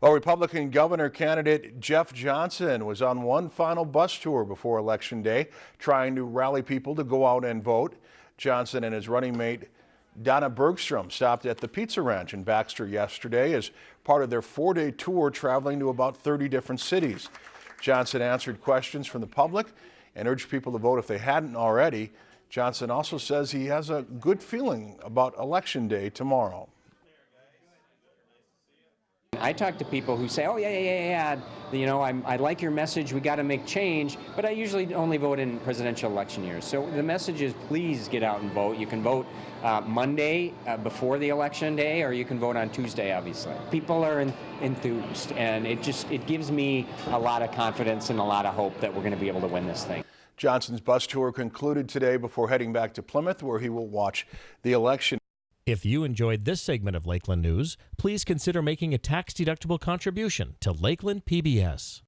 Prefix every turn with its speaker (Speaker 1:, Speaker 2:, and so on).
Speaker 1: Well, Republican governor candidate Jeff Johnson was on one final bus tour before Election Day, trying to rally people to go out and vote. Johnson and his running mate Donna Bergstrom stopped at the Pizza Ranch in Baxter yesterday as part of their four-day tour traveling to about 30 different cities. Johnson answered questions from the public and urged people to vote if they hadn't already. Johnson also says he has a good feeling about Election Day tomorrow.
Speaker 2: I talk to people who say, oh, yeah, yeah, yeah, yeah, you know, I'm, i like your message, we got to make change, but I usually only vote in presidential election years. So the message is please get out and vote. You can vote uh, Monday uh, before the election day, or you can vote on Tuesday, obviously. People are in, enthused, and it just, it gives me a lot of confidence and a lot of hope that we're going to be able to win this thing.
Speaker 1: Johnson's bus tour concluded today before heading back to Plymouth, where he will watch the election.
Speaker 3: If you enjoyed this segment of Lakeland News, please consider making a tax-deductible contribution to Lakeland PBS.